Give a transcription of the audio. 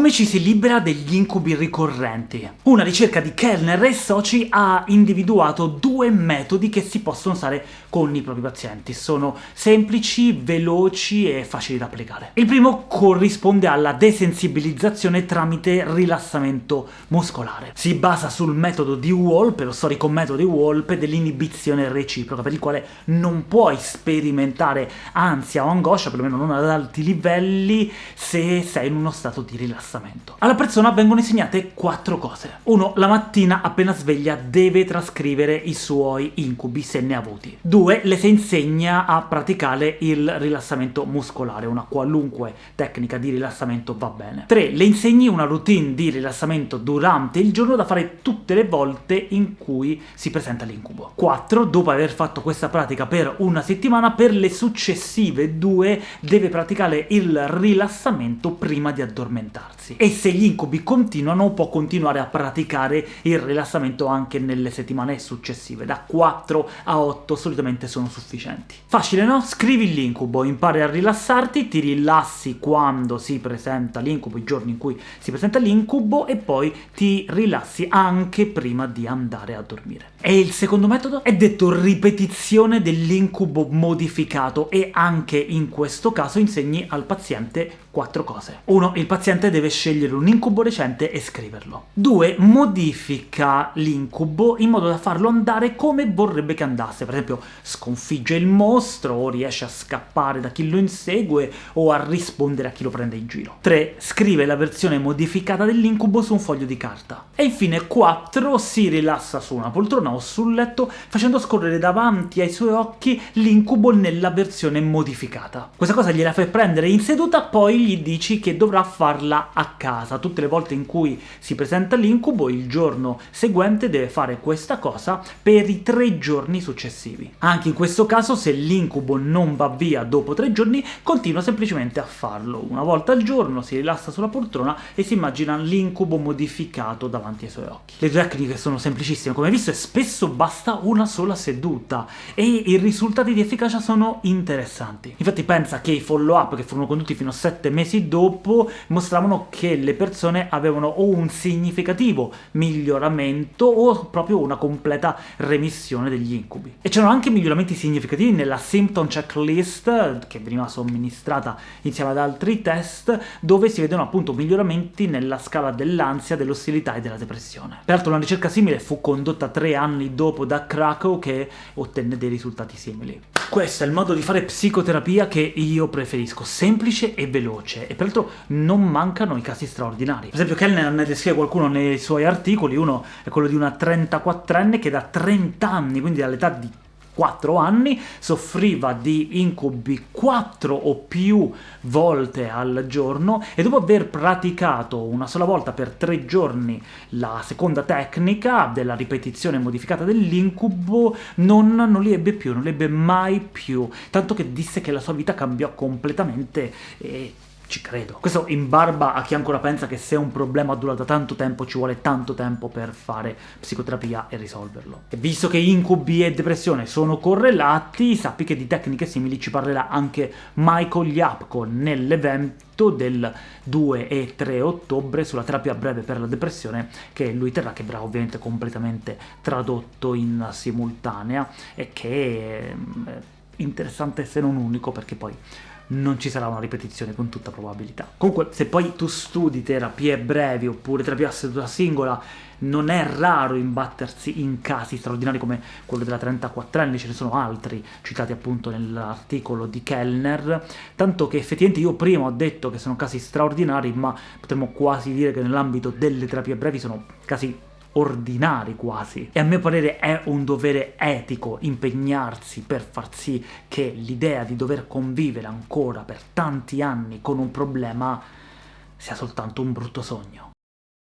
Come ci si libera degli incubi ricorrenti? Una ricerca di Kellner e soci ha individuato due metodi che si possono usare con i propri pazienti. Sono semplici, veloci e facili da applicare. Il primo corrisponde alla desensibilizzazione tramite rilassamento muscolare. Si basa sul metodo di Wolpe, lo storico metodo di Wolpe, dell'inibizione reciproca, per il quale non puoi sperimentare ansia o angoscia, perlomeno non ad alti livelli, se sei in uno stato di rilassamento rilassamento. Alla persona vengono insegnate quattro cose. Uno, la mattina appena sveglia deve trascrivere i suoi incubi, se ne ha avuti. Due, le si insegna a praticare il rilassamento muscolare, una qualunque tecnica di rilassamento va bene. Tre, le insegni una routine di rilassamento durante il giorno da fare tutte le volte in cui si presenta l'incubo. Quattro, dopo aver fatto questa pratica per una settimana, per le successive due deve praticare il rilassamento prima di addormentarsi rilassarsi. E se gli incubi continuano, può continuare a praticare il rilassamento anche nelle settimane successive, da 4 a 8 solitamente sono sufficienti. Facile, no? Scrivi l'incubo, impari a rilassarti, ti rilassi quando si presenta l'incubo, i giorni in cui si presenta l'incubo, e poi ti rilassi anche prima di andare a dormire. E il secondo metodo è detto ripetizione dell'incubo modificato, e anche in questo caso insegni al paziente quattro cose. 1. Il paziente deve scegliere un incubo recente e scriverlo. 2. Modifica l'incubo in modo da farlo andare come vorrebbe che andasse, per esempio sconfigge il mostro, o riesce a scappare da chi lo insegue, o a rispondere a chi lo prende in giro. 3. Scrive la versione modificata dell'incubo su un foglio di carta. E infine 4. Si rilassa su una poltrona o sul letto, facendo scorrere davanti ai suoi occhi l'incubo nella versione modificata. Questa cosa gliela fai prendere in seduta, poi gli dici che dovrà farla a casa. Tutte le volte in cui si presenta l'incubo, il giorno seguente deve fare questa cosa per i tre giorni successivi. Anche in questo caso, se l'incubo non va via dopo tre giorni, continua semplicemente a farlo. Una volta al giorno si rilassa sulla poltrona e si immagina l'incubo modificato davanti ai suoi occhi. Le tecniche sono semplicissime, come visto, e spesso basta una sola seduta, e i risultati di efficacia sono interessanti. Infatti pensa che i follow-up, che furono condotti fino a 7 mesi dopo mostravano che le persone avevano o un significativo miglioramento o proprio una completa remissione degli incubi. E c'erano anche miglioramenti significativi nella symptom checklist, che veniva somministrata insieme ad altri test, dove si vedono appunto miglioramenti nella scala dell'ansia, dell'ostilità e della depressione. Peraltro una ricerca simile fu condotta tre anni dopo da Krakow, che ottenne dei risultati simili. Questo è il modo di fare psicoterapia che io preferisco, semplice e veloce, e peraltro non mancano i casi straordinari. Per esempio Kellner ne descrive qualcuno nei suoi articoli, uno è quello di una 34enne che da 30 anni, quindi dall'età di 4 anni, soffriva di incubi 4 o più volte al giorno, e dopo aver praticato una sola volta per 3 giorni la seconda tecnica della ripetizione modificata dell'incubo, non, non li ebbe più, non li ebbe mai più, tanto che disse che la sua vita cambiò completamente e ci credo. Questo in barba a chi ancora pensa che se un problema dura da tanto tempo ci vuole tanto tempo per fare psicoterapia e risolverlo. E visto che incubi e depressione sono correlati, sappi che di tecniche simili ci parlerà anche Michael Yapko nell'evento del 2 e 3 ottobre sulla terapia breve per la depressione che lui terrà, che verrà ovviamente completamente tradotto in simultanea e che è interessante se non unico perché poi non ci sarà una ripetizione con tutta probabilità. Comunque, se poi tu studi terapie brevi oppure terapia a seduta singola, non è raro imbattersi in casi straordinari come quello della 34enne, ce ne sono altri citati appunto nell'articolo di Kellner, tanto che effettivamente io prima ho detto che sono casi straordinari, ma potremmo quasi dire che nell'ambito delle terapie brevi sono casi ordinari quasi. E a mio parere è un dovere etico impegnarsi per far sì che l'idea di dover convivere ancora per tanti anni con un problema sia soltanto un brutto sogno.